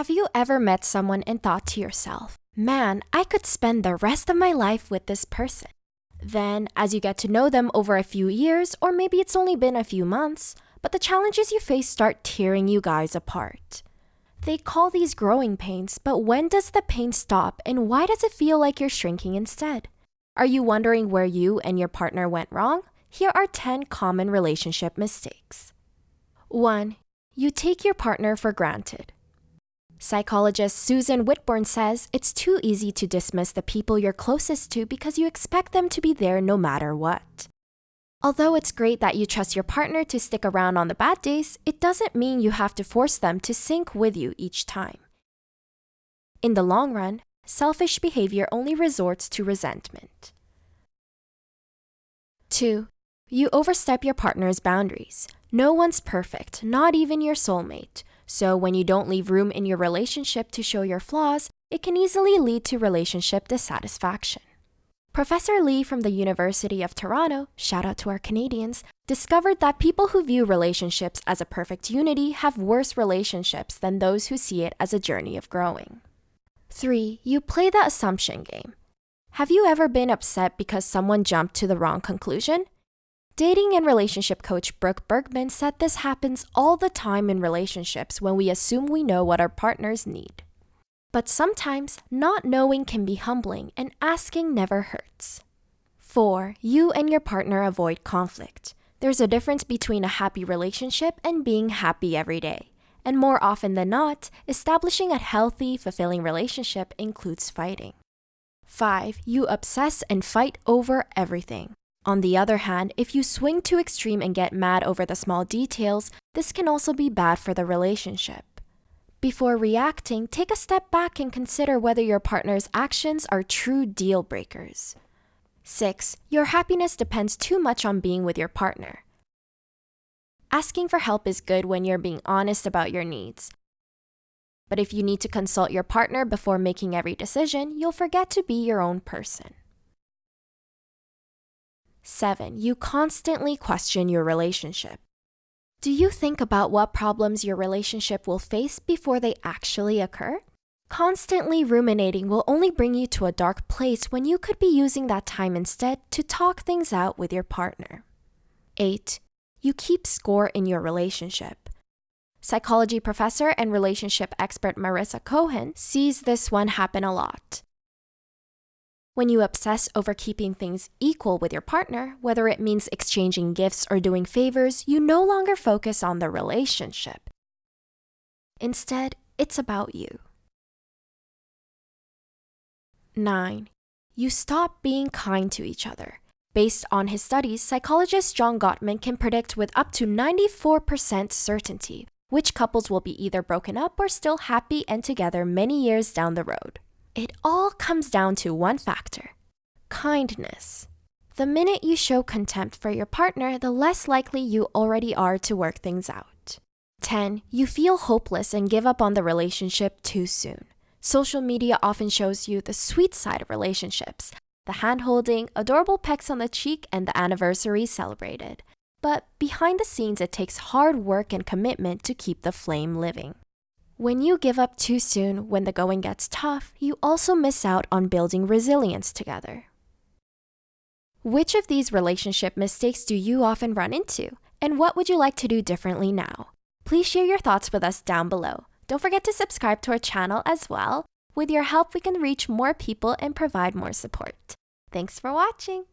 Have you ever met someone and thought to yourself, man, I could spend the rest of my life with this person? Then, as you get to know them over a few years, or maybe it's only been a few months, but the challenges you face start tearing you guys apart. They call these growing pains, but when does the pain stop and why does it feel like you're shrinking instead? Are you wondering where you and your partner went wrong? Here are 10 common relationship mistakes. 1. You take your partner for granted. Psychologist Susan Whitbourne says it's too easy to dismiss the people you're closest to because you expect them to be there no matter what. Although it's great that you trust your partner to stick around on the bad days, it doesn't mean you have to force them to sync with you each time. In the long run, selfish behavior only resorts to resentment. 2. You overstep your partner's boundaries. No one's perfect, not even your soulmate. So when you don't leave room in your relationship to show your flaws, it can easily lead to relationship dissatisfaction. Professor Lee from the University of Toronto, shout out to our Canadians, discovered that people who view relationships as a perfect unity have worse relationships than those who see it as a journey of growing. 3. You play the assumption game. Have you ever been upset because someone jumped to the wrong conclusion? Dating and relationship coach Brooke Bergman said this happens all the time in relationships when we assume we know what our partners need. But sometimes not knowing can be humbling and asking never hurts. 4. You and your partner avoid conflict. There's a difference between a happy relationship and being happy every day. And more often than not, establishing a healthy, fulfilling relationship includes fighting. 5. You obsess and fight over everything. On the other hand, if you swing too extreme and get mad over the small details, this can also be bad for the relationship. Before reacting, take a step back and consider whether your partner's actions are true deal breakers. 6. Your happiness depends too much on being with your partner. Asking for help is good when you're being honest about your needs. But if you need to consult your partner before making every decision, you'll forget to be your own person. 7. You constantly question your relationship. Do you think about what problems your relationship will face before they actually occur? Constantly ruminating will only bring you to a dark place when you could be using that time instead to talk things out with your partner. 8. You keep score in your relationship. Psychology professor and relationship expert Marisa Cohen sees this one happen a lot. When you obsess over keeping things equal with your partner, whether it means exchanging gifts or doing favors, you no longer focus on the relationship. Instead, it's about you. 9. You stop being kind to each other. Based on his studies, psychologist John Gottman can predict with up to 94% certainty which couples will be either broken up or still happy and together many years down the road. It all comes down to one factor kindness. The minute you show contempt for your partner, the less likely you already are to work things out. 10. You feel hopeless and give up on the relationship too soon. Social media often shows you the sweet side of relationships the hand holding, adorable pecks on the cheek, and the anniversary celebrated. But behind the scenes, it takes hard work and commitment to keep the flame living. When you give up too soon when the going gets tough, you also miss out on building resilience together. Which of these relationship mistakes do you often run into? And what would you like to do differently now? Please share your thoughts with us down below. Don't forget to subscribe to our channel as well. With your help, we can reach more people and provide more support. Thanks for watching!